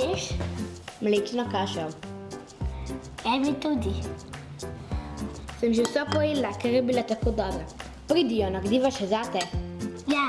ješ? Mlečno kašo. Evi tudi. Sem že vso pojedla, ker je bila tako dobra. Pridijo, nagdiva še zate? Ja.